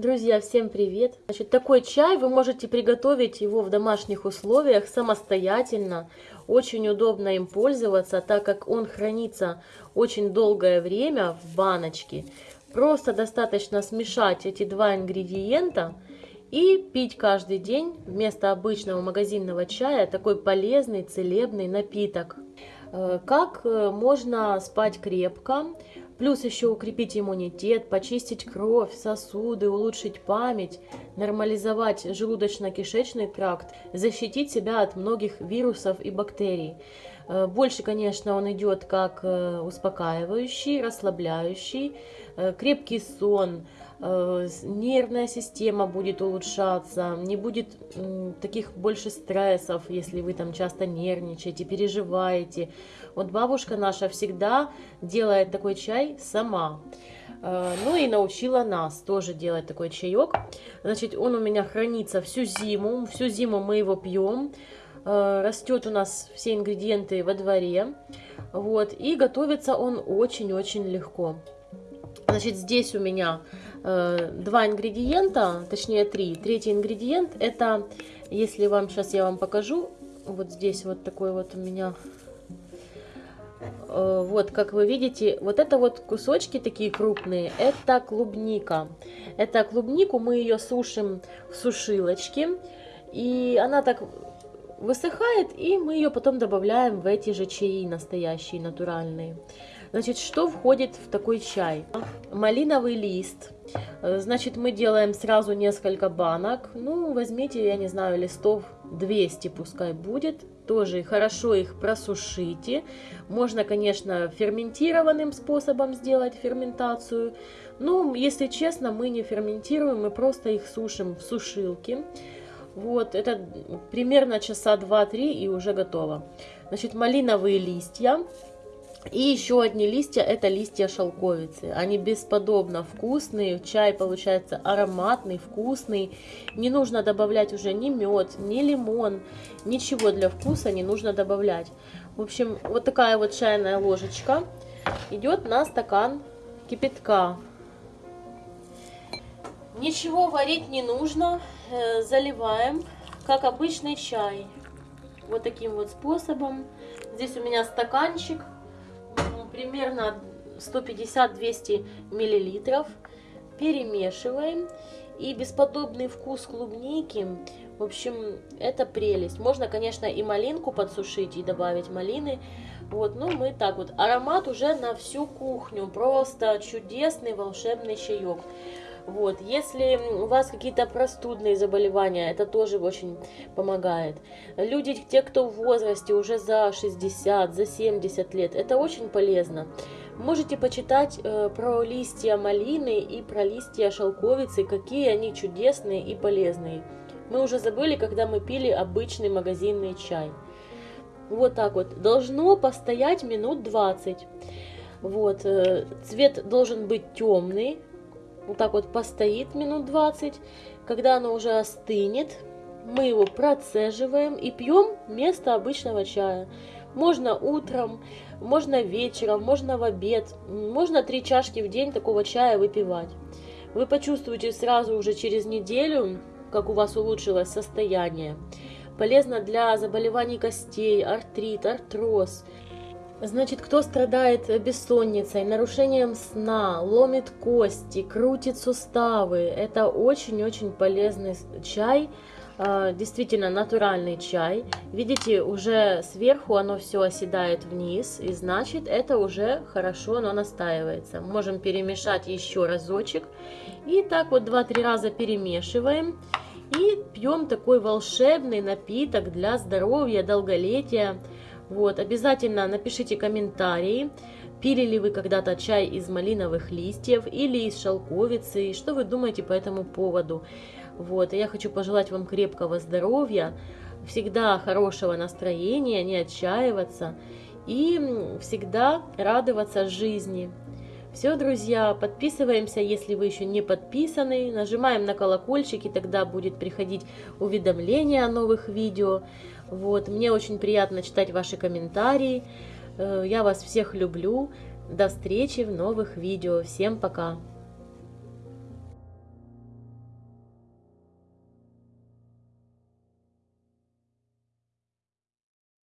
Друзья, всем привет! Значит, такой чай вы можете приготовить его в домашних условиях самостоятельно. Очень удобно им пользоваться, так как он хранится очень долгое время в баночке. Просто достаточно смешать эти два ингредиента и пить каждый день вместо обычного магазинного чая такой полезный целебный напиток. Э, как э, можно спать крепко? Плюс еще укрепить иммунитет, почистить кровь, сосуды, улучшить память, нормализовать желудочно-кишечный тракт, защитить себя от многих вирусов и бактерий. Э, больше, конечно, он идет как э, успокаивающий, расслабляющий, э, крепкий сон, нервная система будет улучшаться, не будет таких больше стрессов, если вы там часто нервничаете, переживаете. Вот бабушка наша всегда делает такой чай сама. Ну и научила нас тоже делать такой чаек. Значит, он у меня хранится всю зиму. Всю зиму мы его пьем. Э, растет у нас все ингредиенты во дворе. Вот, и готовится он очень-очень легко. Значит, здесь у меня э, два ингредиента, точнее три. Третий ингредиент это, если вам сейчас я вам покажу, вот здесь вот такой вот у меня, э, вот как вы видите, вот это вот кусочки такие крупные, это клубника. Это клубнику мы ее сушим в сушилочке, и она так высыхает, и мы ее потом добавляем в эти же чаи настоящие, натуральные. Значит, что входит в такой чай? Малиновый лист. Значит, мы делаем сразу несколько банок. Ну, возьмите, я не знаю, листов 200 пускай будет. Тоже хорошо их просушите. Можно, конечно, ферментированным способом сделать ферментацию. Но, если честно, мы не ферментируем, мы просто их сушим в сушилке. Вот, это примерно часа 2-3 и уже готово. Значит, малиновые листья. И еще одни листья, это листья шелковицы. Они бесподобно вкусные, чай получается ароматный, вкусный. Не нужно добавлять уже ни мед, ни лимон, ничего для вкуса не нужно добавлять. В общем, вот такая вот чайная ложечка идет на стакан кипятка. Ничего варить не нужно, э, заливаем, как обычный чай. Вот таким вот способом. Здесь у меня стаканчик, примерно 150-200 миллилитров. Перемешиваем. И бесподобный вкус клубники, в общем, это прелесть. Можно, конечно, и малинку подсушить и добавить малины. Вот, ну мы так вот. Аромат уже на всю кухню. Просто чудесный волшебный чаек. Вот, если у вас какие-то простудные заболевания, это тоже очень помогает. Люди, те, кто в возрасте уже за 60, за 70 лет, это очень полезно. Можете почитать э, про листья малины и про листья шелковицы, какие они чудесные и полезные. Мы уже забыли, когда мы пили обычный магазинный чай. Вот так вот. Должно постоять минут 20. Вот. Э, цвет должен быть темный, вот так вот постоит минут 20. Когда оно уже остынет, мы его процеживаем и пьем вместо обычного чая. Можно утром, можно вечером, можно в обед, можно три чашки в день такого чая выпивать. Вы почувствуете сразу уже через неделю, как у вас улучшилось состояние. Полезно для заболеваний костей, артрит, артроз, Значит, кто страдает бессонницей, нарушением сна, ломит кости, крутит суставы, это очень-очень полезный чай, а, действительно натуральный чай. Видите, уже сверху оно все оседает вниз, и значит это уже хорошо, оно настаивается. Можем перемешать еще разочек, и так вот 2-3 раза перемешиваем. И пьем такой волшебный напиток для здоровья, долголетия. Вот, обязательно напишите комментарии, пили ли вы когда-то чай из малиновых листьев или из шелковицы, что вы думаете по этому поводу. Вот, я хочу пожелать вам крепкого здоровья, всегда хорошего настроения, не отчаиваться и всегда радоваться жизни. Все, друзья, подписываемся, если вы еще не подписаны, нажимаем на колокольчик, и тогда будет приходить уведомление о новых видео. Вот, мне очень приятно читать ваши комментарии. Э, я вас всех люблю. До встречи в новых видео. Всем пока!